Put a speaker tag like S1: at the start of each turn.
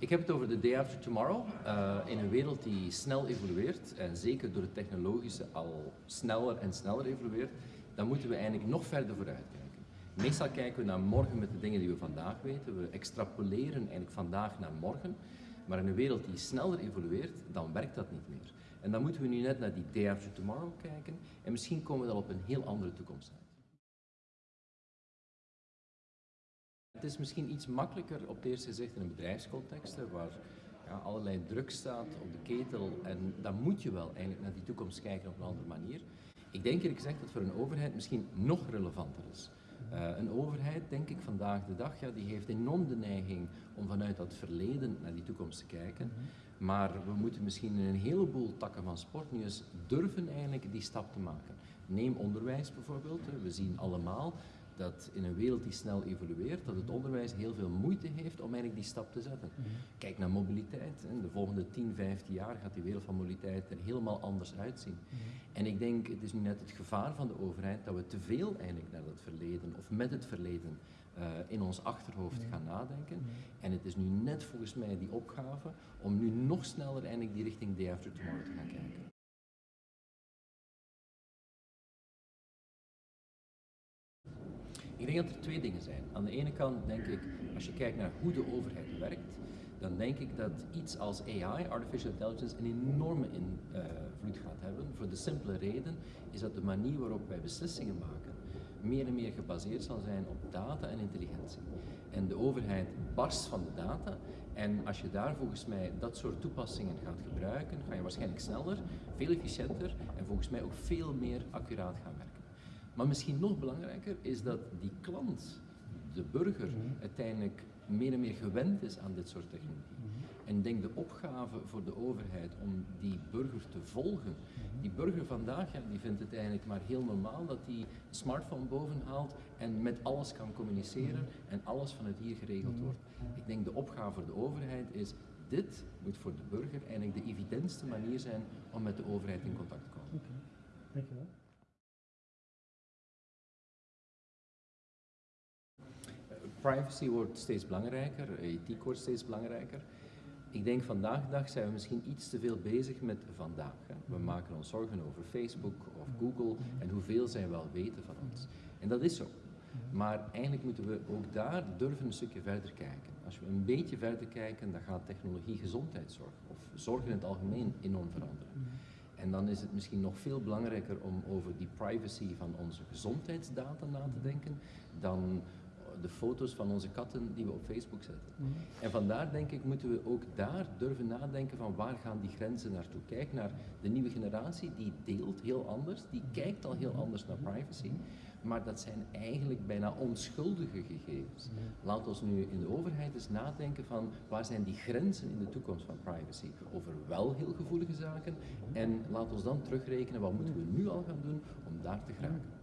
S1: Ik heb het over de day after tomorrow. Uh, in een wereld die snel evolueert, en zeker door het technologische al sneller en sneller evolueert, dan moeten we eigenlijk nog verder vooruit kijken. Meestal kijken we naar morgen met de dingen die we vandaag weten. We extrapoleren eigenlijk vandaag naar morgen. Maar in een wereld die sneller evolueert, dan werkt dat niet meer. En dan moeten we nu net naar die day after tomorrow kijken. En misschien komen we dan op een heel andere toekomst uit. Het is misschien iets makkelijker op het eerste gezicht in een bedrijfscontext, waar ja, allerlei druk staat op de ketel en dan moet je wel eigenlijk naar die toekomst kijken op een andere manier. Ik denk eerlijk gezegd dat voor een overheid misschien nog relevanter is. Uh, een overheid, denk ik vandaag de dag, ja, die heeft enorm de neiging om vanuit dat verleden naar die toekomst te kijken. Mhm. Maar we moeten misschien in een heleboel takken van sport nu eens durven eigenlijk die stap te maken. Neem onderwijs bijvoorbeeld. We zien allemaal dat in een wereld die snel evolueert, dat het onderwijs heel veel moeite heeft om eigenlijk die stap te zetten. Mhm. Kijk naar mobiliteit. In de volgende 10, 15 jaar gaat die wereld van mobiliteit er helemaal anders uitzien. Mhm. En ik denk, het is nu net het gevaar van de overheid dat we te veel eigenlijk naar het verleden of met het verleden uh, in ons achterhoofd gaan nadenken. En het is nu net volgens mij die opgave om nu nog sneller eigenlijk die richting day after tomorrow te gaan kijken. Ik denk dat er twee dingen zijn. Aan de ene kant denk ik, als je kijkt naar hoe de overheid werkt, dan denk ik dat iets als AI, Artificial Intelligence, een enorme invloed gaat hebben. Voor de simpele reden is dat de manier waarop wij beslissingen maken meer en meer gebaseerd zal zijn op data en intelligentie. En de overheid barst van de data en als je daar volgens mij dat soort toepassingen gaat gebruiken, ga je waarschijnlijk sneller, veel efficiënter en volgens mij ook veel meer accuraat gaan werken. Maar misschien nog belangrijker is dat die klant, de burger, mhm. uiteindelijk meer en meer gewend is aan dit soort technologie. Mhm. En ik denk de opgave voor de overheid om die burger te volgen. Mhm. Die burger vandaag, ja, die vindt het eigenlijk maar heel normaal dat hij een smartphone bovenhaalt en met alles kan communiceren en alles vanuit hier geregeld wordt. Ik denk de opgave voor de overheid is, dit moet voor de burger eigenlijk de evidentste manier zijn om met de overheid in contact te komen. Oké, dankjewel. Privacy wordt steeds belangrijker, ethiek wordt steeds belangrijker. Ik denk vandaag de dag zijn we misschien iets te veel bezig met vandaag. Hè. We maken ons zorgen over Facebook of Google en hoeveel zij wel weten van ons. En dat is zo. Maar eigenlijk moeten we ook daar durven een stukje verder kijken. Als we een beetje verder kijken, dan gaat technologie gezondheidszorg of zorg in het algemeen enorm veranderen. En dan is het misschien nog veel belangrijker om over die privacy van onze gezondheidsdata na te denken dan de foto's van onze katten die we op Facebook zetten. Mhm. En vandaar denk ik moeten we ook daar durven nadenken van waar gaan die grenzen naartoe. Kijk naar de nieuwe generatie, die deelt heel anders, die kijkt al heel anders naar privacy. Maar dat zijn eigenlijk bijna onschuldige gegevens. Laat ons nu in de overheid eens nadenken van waar zijn die grenzen in de toekomst van privacy over wel heel gevoelige zaken. En laat ons dan terugrekenen wat moeten we nu al gaan doen om daar te geraken.